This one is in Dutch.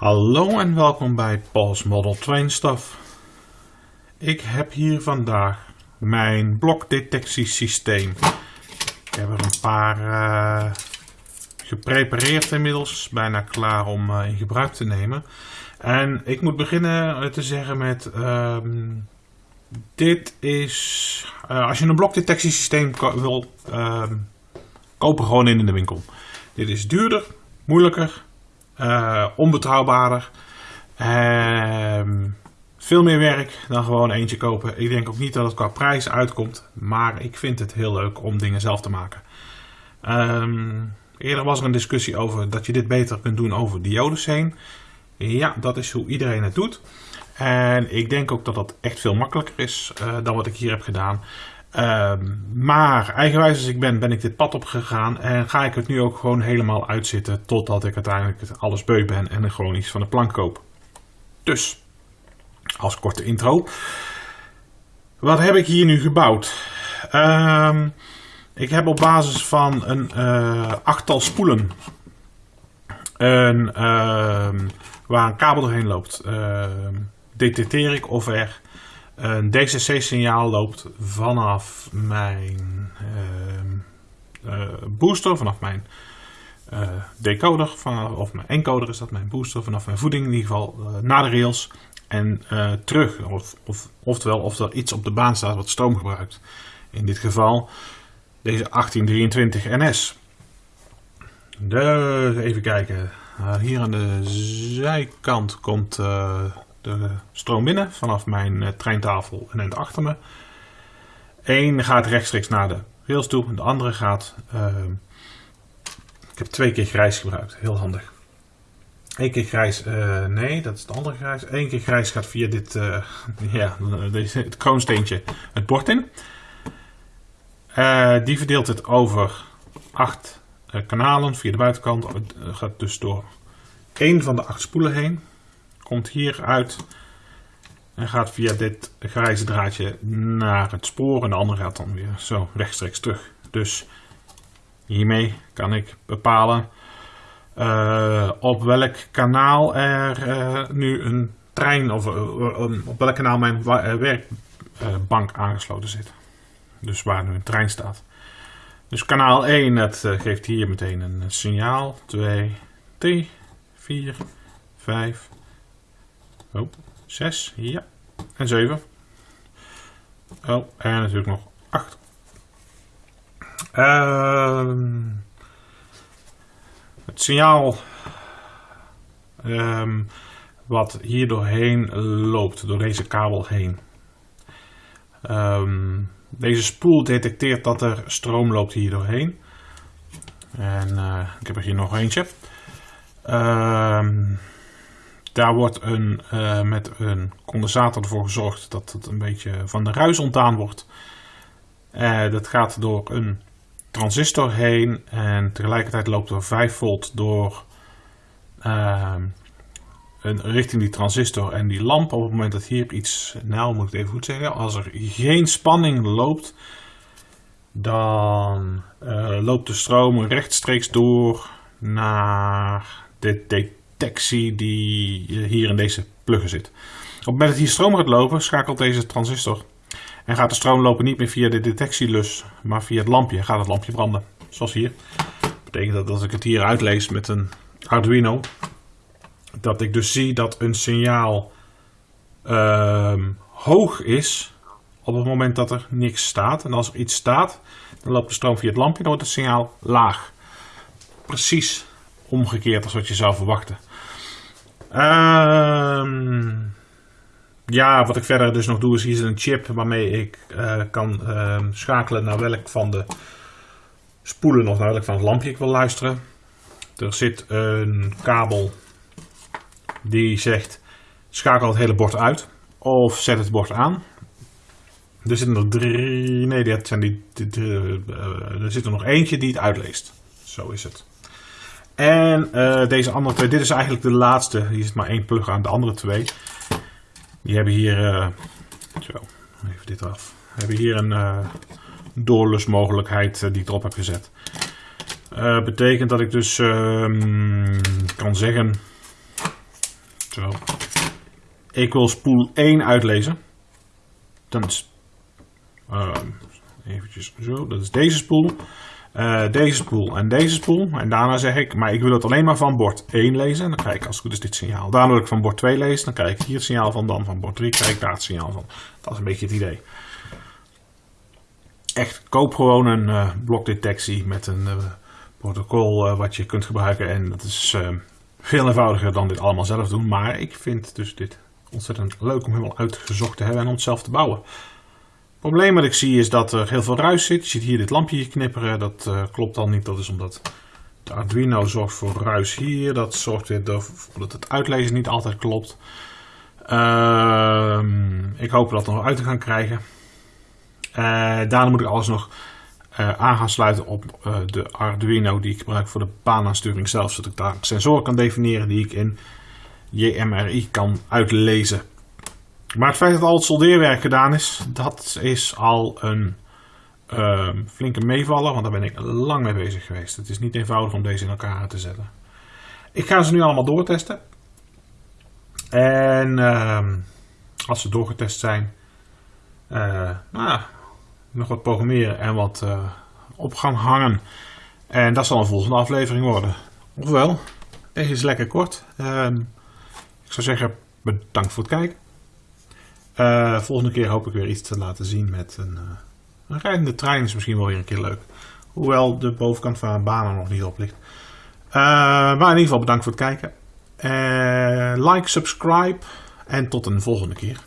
Hallo en welkom bij Paul's Model Train Stuff. Ik heb hier vandaag mijn blokdetectiesysteem. Ik heb er een paar uh, geprepareerd inmiddels, bijna klaar om uh, in gebruik te nemen. En ik moet beginnen te zeggen met, uh, dit is, als je een blokdetectiesysteem wil ehm, kopen, gewoon in de winkel. Dit is duurder, moeilijker uh, onbetrouwbaarder. Uh, veel meer werk dan gewoon eentje kopen. Ik denk ook niet dat het qua prijs uitkomt. Maar ik vind het heel leuk om dingen zelf te maken. Um, eerder was er een discussie over dat je dit beter kunt doen over diodes heen. Ja, dat is hoe iedereen het doet. En ik denk ook dat dat echt veel makkelijker is uh, dan wat ik hier heb gedaan. Uh, maar eigenwijs als ik ben, ben ik dit pad opgegaan en ga ik het nu ook gewoon helemaal uitzitten totdat ik uiteindelijk alles beu ben en er gewoon iets van de plank koop. Dus, als korte intro. Wat heb ik hier nu gebouwd? Uh, ik heb op basis van een uh, achttal spoelen, een, ehm, waar een kabel doorheen loopt, detecteer ik of er een DCC-signaal loopt vanaf mijn uh, uh, booster, vanaf mijn uh, decoder, of mijn encoder is dat, mijn booster, vanaf mijn voeding in ieder geval, naar de rails en terug. Of, of, oftewel, of er iets op de baan staat wat stroom gebruikt. In dit geval deze 1823 NS. Dus even kijken. hier aan de zijkant komt de stroom binnen vanaf mijn uh, treintafel en eind achter me. Eén gaat rechtstreeks naar de rails toe, de andere gaat. Uh, ik heb twee keer grijs gebruikt, heel handig. Eén keer grijs, uh, nee, dat is de andere grijs. Eén keer grijs gaat via dit, uh, ja, deze, het kroonsteentje het bord in. die verdeelt het over acht kanalen via de buitenkant. gaat dus door één van de acht spoelen heen komt hier uit en gaat via dit grijze draadje naar het spoor en de andere gaat dan weer zo rechtstreeks terug. Dus hiermee kan ik bepalen uh, op welk kanaal er uh, nu een trein of uh, op welk kanaal mijn werkbank aangesloten zit. Dus waar nu een trein staat. Dus kanaal 1 dat geeft hier meteen een signaal. 2, 3, 4, 5, Oh, 6, ja. En 7. Oh, en natuurlijk nog 8. Uh, het signaal um, wat hier doorheen loopt, door deze kabel heen. Um, deze spoel detecteert dat er stroom loopt hier doorheen. En uh, ik heb er hier nog eentje. Um, daar wordt een, uh, met een condensator ervoor gezorgd dat het een beetje van de ruis ontdaan wordt. Uh, dat gaat door een transistor heen en tegelijkertijd loopt er 5 volt door uh, een, richting die transistor en die lamp. Op het moment dat hier iets, nou moet ik het even goed zeggen, als er geen spanning loopt, dan loopt de stroom rechtstreeks door naar dit detectie die hier in deze pluggen zit. Op het moment dat hier stroom gaat lopen, schakelt deze transistor. En gaat de stroom lopen niet meer via de detectielus, maar via het lampje. Gaat het lampje branden, zoals hier. Dat betekent dat als ik het hier uitlees met een Arduino, dat ik dus zie dat een signaal uh, hoog is op het moment dat er niks staat. En als er iets staat, dan loopt de stroom via het lampje, dan wordt het signaal laag. Precies omgekeerd als wat je zou verwachten. Uh, ja, wat ik verder dus nog doe is hier een chip waarmee ik uh, kan uh, schakelen naar welk van de spoelen of naar welk van het lampje ik wil luisteren. Er zit een kabel die zegt schakel het hele bord uit of zet het bord aan. Er zitten er drie, nee, zijn die, uh, er zit er nog eentje die het uitleest. Zo is het. En uh, deze andere twee, dit is eigenlijk de laatste. Hier zit maar één plug aan, de andere twee. Die hebben hier, uh, zo, even dit af. Hebben hier een uh, doorlusmogelijkheid die ik erop heb gezet. betekent dat ik dus ehm, kan zeggen Zo. Ik wil spoel 1 uitlezen. Dan is... ehm, eventjes zo. Dat is deze spoel. Eh, deze spoel en deze spoel. En daarna zeg ik, maar ik wil het alleen maar van bord 1 lezen. En dan krijg ik als het goed is dit signaal. Daarna wil ik van bord 2 lezen. Dan krijg ik hier het signaal van. Dan van bord 3 krijg ik daar het signaal van. Dat is een beetje het idee. Echt, koop gewoon een eh, blokdetectie met een eh, protocol wat je kunt gebruiken. En dat is veel eenvoudiger dan dit allemaal zelf doen. Maar ik vind dus dit ontzettend leuk om helemaal uitgezocht te hebben en om het zelf te bouwen. Het probleem wat ik zie is dat er heel veel ruis zit. Je ziet hier dit lampje knipperen. Dat eh, klopt al niet. Dat is omdat de Arduino zorgt voor ruis hier. Dat zorgt weer ervoor dat het uitlezen niet altijd klopt. Ehm, ik hoop dat nog uit te gaan krijgen. Eh, daarna moet ik alles nog eh, aan gaan sluiten op de Arduino die ik gebruik voor de baanaansturing zelf. Zodat ik daar sensoren kan definiëren die ik in JMRI kan uitlezen. Maar het feit dat al het soldeerwerk gedaan is, dat is al een ehm, flinke meevaller. Want daar ben ik lang mee bezig geweest. Het is niet eenvoudig om deze in elkaar te zetten. Ik ga ze nu allemaal doortesten. En ehm, als ze doorgetest zijn, eh, nou, nog wat programmeren en wat eh, op gaan hangen. En dat zal een volgende aflevering worden. Ofwel, deze is lekker kort. Ehm, ik zou zeggen, bedankt voor het kijken. Eh, volgende keer hoop ik weer iets te laten zien met een, eh, een rijdende trein. Is misschien wel weer een keer leuk. Hoewel de bovenkant van een baan er nog niet op ligt. Eh, maar in ieder geval bedankt voor het kijken. Like, subscribe en tot een volgende keer.